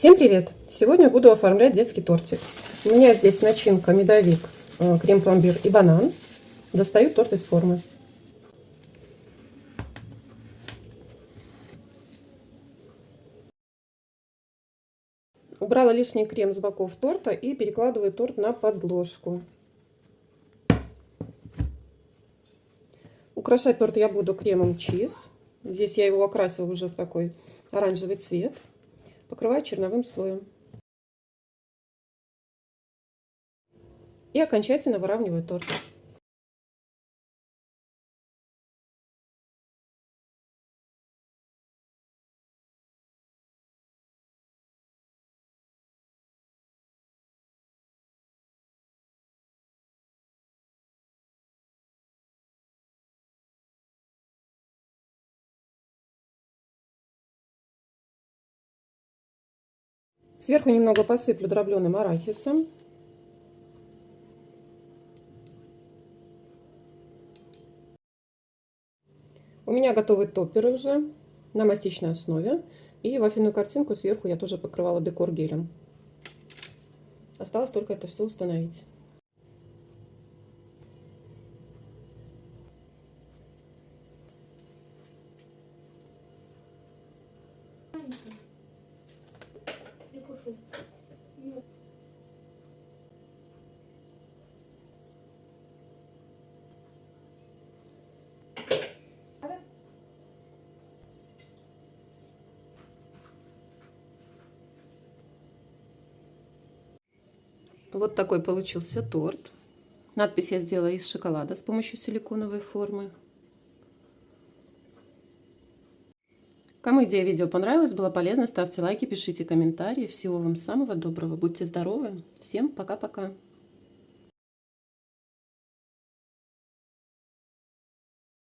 Всем привет! Сегодня буду оформлять детский тортик. У меня здесь начинка медовик, э, крем-пломбир и банан. Достаю торт из формы. Убрала лишний крем с боков торта и перекладываю торт на подложку. Украшать торт я буду кремом чиз. Здесь я его окрасила уже в такой оранжевый цвет. Покрываю черновым слоем. И окончательно выравниваю торт. Сверху немного посыплю дробленым арахисом. У меня готовы топперы уже на мастичной основе. И вафельную картинку сверху я тоже покрывала декор гелем. Осталось только это все установить. Прошу. Вот такой получился торт. Надпись я сделала из шоколада с помощью силиконовой формы. Кому идея видео понравилась, было полезно, ставьте лайки, пишите комментарии. Всего вам самого доброго. Будьте здоровы. Всем пока-пока.